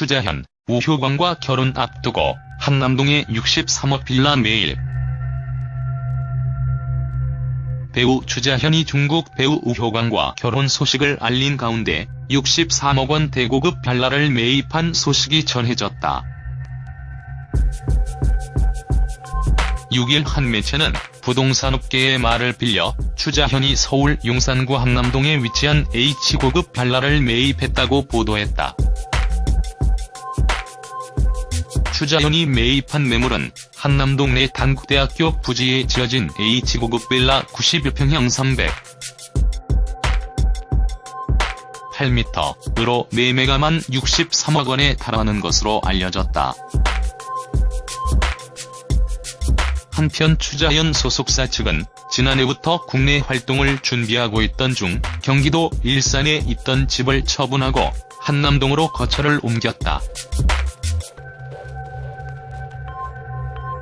추자현, 우효광과 결혼 앞두고 한남동의 63억 빌라 매일. 배우 추자현이 중국 배우 우효광과 결혼 소식을 알린 가운데 63억 원 대고급 빌라를 매입한 소식이 전해졌다. 6일 한 매체는 부동산업계의 말을 빌려 추자현이 서울 용산구 한남동에 위치한 H고급 빌라를 매입했다고 보도했다. 추자현이 매입한 매물은 한남동 내 단국대학교 부지에 지어진 H고급 빌라 91평형 300. 8m으로 매매가만 63억 원에 달하는 것으로 알려졌다. 한편 추자현 소속사 측은 지난해부터 국내 활동을 준비하고 있던 중 경기도 일산에 있던 집을 처분하고 한남동으로 거처를 옮겼다.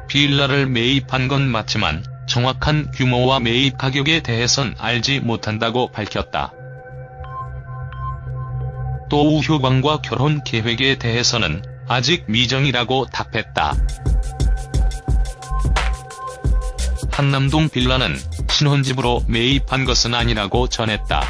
빌라를 매입한 건 맞지만 정확한 규모와 매입 가격에 대해선 알지 못한다고 밝혔다. 또 우효광과 결혼 계획에 대해서는 아직 미정이라고 답했다. 한남동 빌라는 신혼집으로 매입한 것은 아니라고 전했다.